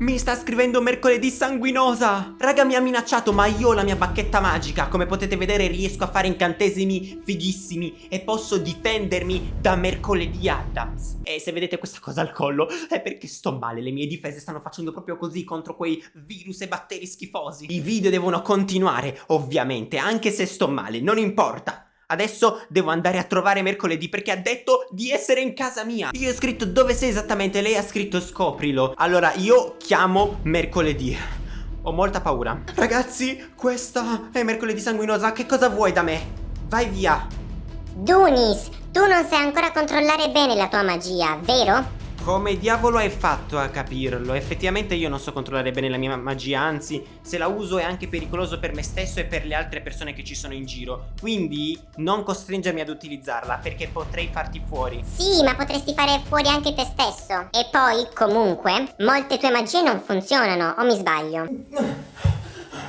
Mi sta scrivendo mercoledì sanguinosa. Raga mi ha minacciato ma io ho la mia bacchetta magica. Come potete vedere riesco a fare incantesimi fighissimi E posso difendermi da mercoledì Adams. E se vedete questa cosa al collo È perché sto male. Le mie difese stanno facendo proprio così Contro quei virus e batteri schifosi. I video devono continuare ovviamente Anche se sto male. Non importa Adesso devo andare a trovare mercoledì perché ha detto di essere in casa mia. Io ho scritto dove sei esattamente, lei ha scritto scoprilo. Allora io chiamo mercoledì. Ho molta paura. Ragazzi, questa è mercoledì sanguinosa, che cosa vuoi da me? Vai via. Dunis, tu non sai ancora controllare bene la tua magia, vero? Come diavolo hai fatto a capirlo? Effettivamente io non so controllare bene la mia magia, anzi, se la uso è anche pericoloso per me stesso e per le altre persone che ci sono in giro. Quindi non costringermi ad utilizzarla, perché potrei farti fuori. Sì, ma potresti fare fuori anche te stesso. E poi, comunque, molte tue magie non funzionano, o mi sbaglio?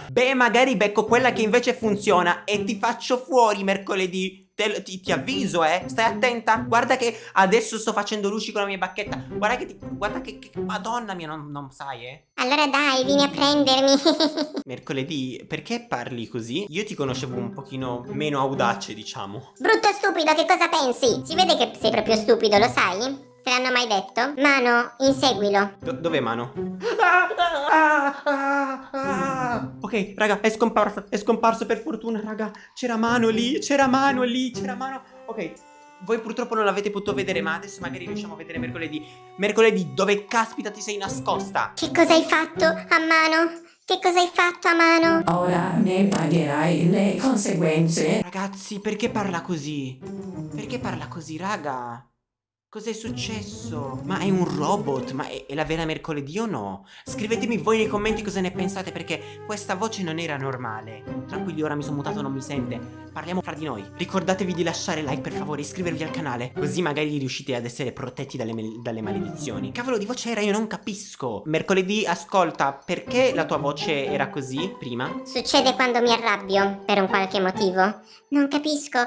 Beh, magari becco quella che invece funziona e ti faccio fuori mercoledì. Te, ti, ti, avviso, eh. Stai attenta. Guarda che adesso sto facendo luci con la mia bacchetta. Guarda che ti. Guarda che. che madonna mia, non, non, sai, eh. Allora dai, vieni a prendermi. Mercoledì, perché parli così? Io ti conoscevo un pochino meno audace, diciamo. Brutto stupido, che cosa pensi? Si vede che sei proprio stupido, lo sai? Te l'hanno mai detto? Mano, inseguilo. Do dov'è Mano? Ah, ah, ah, ok, raga, è scomparso, è scomparso per fortuna, raga. C'era Mano lì, c'era Mano lì, c'era Mano. Ok, voi purtroppo non l'avete potuto vedere, ma adesso magari riusciamo a vedere mercoledì. Mercoledì, dove caspita ti sei nascosta? Che cosa hai fatto a Mano? Che cosa hai fatto a mano? Ora ne pagherai le conseguenze. Ragazzi, perché parla così? Perché parla così, raga? Cos'è successo? Ma è un robot? Ma è, è, la vera mercoledì o no? Scrivetemi voi nei commenti cosa ne pensate perché questa voce non era normale Tranquilli ora mi sono mutato non mi sente Parliamo fra di noi Ricordatevi di lasciare like per favore iscrivervi al canale Così magari riuscite ad essere protetti dalle, dalle maledizioni Cavolo di voce era io non capisco Mercoledì ascolta perché la tua voce era così prima? Succede quando mi arrabbio per un qualche motivo Non capisco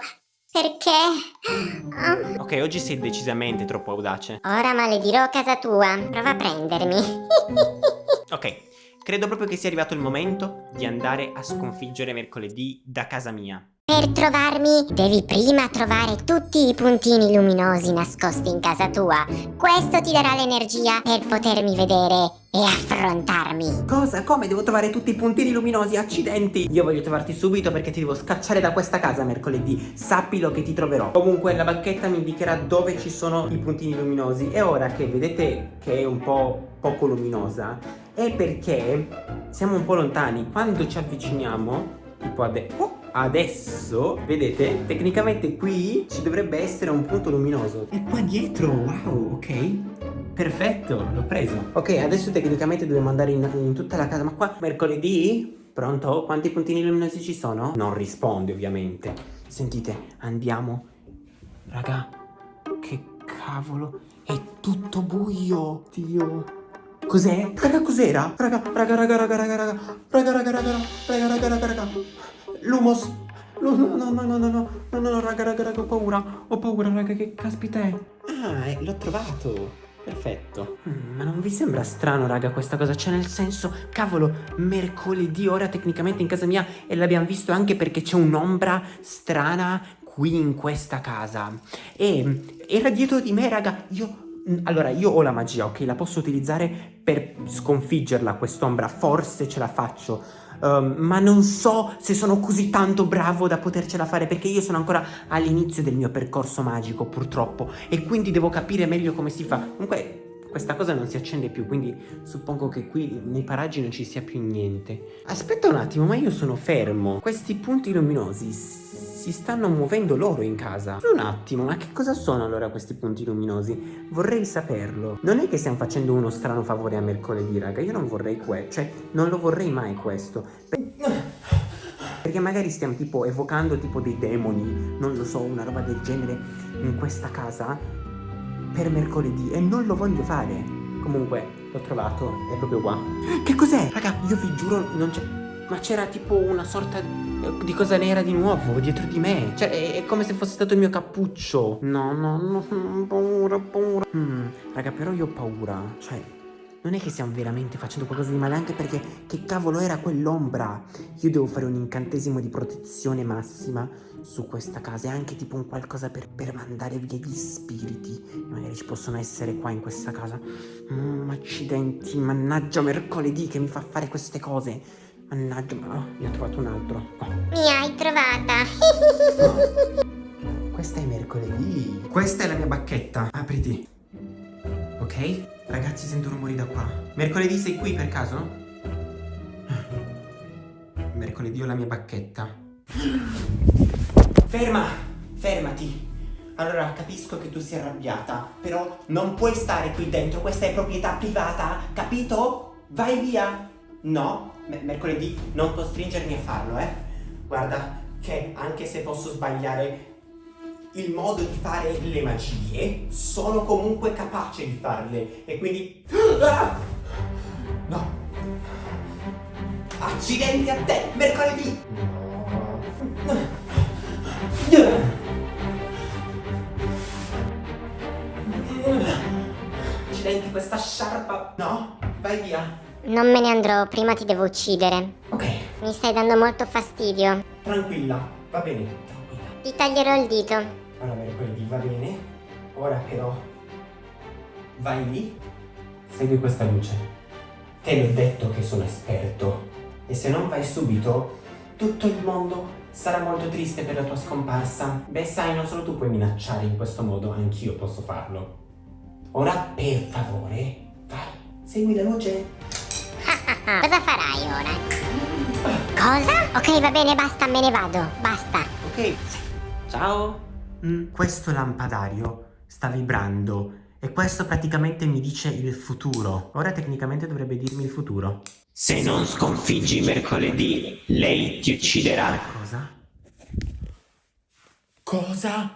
perché? Oh. Ok, oggi sei decisamente troppo audace. Ora maledirò casa tua. Prova a prendermi. ok, credo proprio che sia arrivato il momento di andare a sconfiggere mercoledì da casa mia. Per trovarmi devi prima trovare tutti i puntini luminosi nascosti in casa tua. Questo ti darà l'energia per potermi vedere e affrontarmi. Cosa? Come? Devo trovare tutti i puntini luminosi? Accidenti! Io voglio trovarti subito perché ti devo scacciare da questa casa mercoledì. Sappilo che ti troverò. Comunque la bacchetta mi indicherà dove ci sono i puntini luminosi. E ora che vedete che è un po' poco luminosa, è perché siamo un po' lontani. Quando ci avviciniamo, tipo adesso... Oh! adesso, vedete, tecnicamente qui ci dovrebbe essere un punto luminoso. E qua dietro, wow, ok. Perfetto, l'ho preso. Ok, adesso tecnicamente dobbiamo andare in, in tutta la casa, ma qua mercoledì? Pronto? Quanti puntini luminosi ci sono? Non risponde ovviamente. Sentite, andiamo. Raga, che cavolo, è tutto buio. Dio. Cos'è? Raga, cos'era? Raga, raga, raga, raga, raga, raga, raga, raga, raga, raga, raga, raga, raga. Lumos! No, no, no, no, no, no, no, no, no, raga, raga, raga, ho paura, ho paura, raga, che caspita è? Ah, eh, l'ho trovato! Sembra strano, raga, questa cosa? Cioè, nel senso, cavolo, mercoledì ora tecnicamente in casa mia e l'abbiamo visto anche perché c'è un'ombra strana qui in questa casa. E era dietro di me, raga, io... Allora, io ho la magia, ok? La posso utilizzare per sconfiggerla quest'ombra, forse ce la faccio um, ma non so se sono così tanto bravo da potercela fare perché io sono ancora all'inizio del mio percorso magico purtroppo e quindi devo capire meglio come si fa. Comunque questa cosa non si accende più, quindi suppongo che qui nei paraggi non ci sia più niente. Aspetta un attimo, ma io sono fermo. Questi punti luminosi si stanno muovendo loro in casa. Un attimo, ma che cosa sono allora questi punti luminosi? Vorrei saperlo. Non è che stiamo facendo uno strano favore a mercoledì, raga. Io non vorrei questo. Cioè, non lo vorrei mai questo. Perché magari stiamo tipo evocando tipo dei demoni, non lo so, una roba del genere in questa casa per mercoledì e non lo voglio fare. Comunque, l'ho trovato, è proprio qua. Che cos'è? Raga, io vi giuro, non c'è... Ma c'era tipo una sorta di cosa nera di nuovo dietro di me. Cioè, è come se fosse stato il mio cappuccio. No, no, no, paura, paura. Mm, raga, però io ho paura. Cioè, non è che stiamo veramente facendo qualcosa di male, anche perché che cavolo era quell'ombra? Io devo fare un incantesimo di protezione massima su questa casa e anche tipo un qualcosa per, per mandare via gli spiriti. E magari ci possono essere qua in questa casa. Mm, accidenti, mannaggia mercoledì che mi fa fare queste cose. Mannaggia, ma oh, ne ho trovato un altro. Qua. Mi hai trovata. Questa è mercoledì. Questa è la mia bacchetta. Apriti. Ok? Ragazzi, sento rumori da qua. Mercoledì sei qui per caso? Mercoledì ho la mia bacchetta. Ferma! Fermati! Allora, capisco che tu sia arrabbiata, però non puoi stare qui dentro, questa è proprietà privata, capito? Vai via! No, me- mercoledì non costringermi a farlo, eh? Guarda, che anche se posso sbagliare il modo di fare le magie, sono comunque capace di farle. E quindi... Ah! No! Accidenti a te, mercoledì! Accidenti questa sciarpa... No? Vai via. Non me ne andrò, prima ti devo uccidere. Ok, Mi stai dando molto fastidio. tranquilla, va bene, tranquilla. Ti taglierò il dito. Va bene. Ora però vai lì, segui questa luce. Te l'ho detto che sono esperto. E se non vai subito, tutto il mondo sarà molto triste per la tua scomparsa. Beh, sai, non solo tu puoi minacciare in questo modo, anch'io posso farlo. Ora, per favore, vai, segui la luce. Cosa farai ora? Cosa? Ok, va bene, basta, me ne vado. Basta. Ok, ciao. Mm, questo lampadario sta vibrando e questo praticamente mi dice il futuro. Ora tecnicamente dovrebbe dirmi il futuro. Se non sconfiggi mercoledì, lei ti ucciderà. Cosa? Cosa?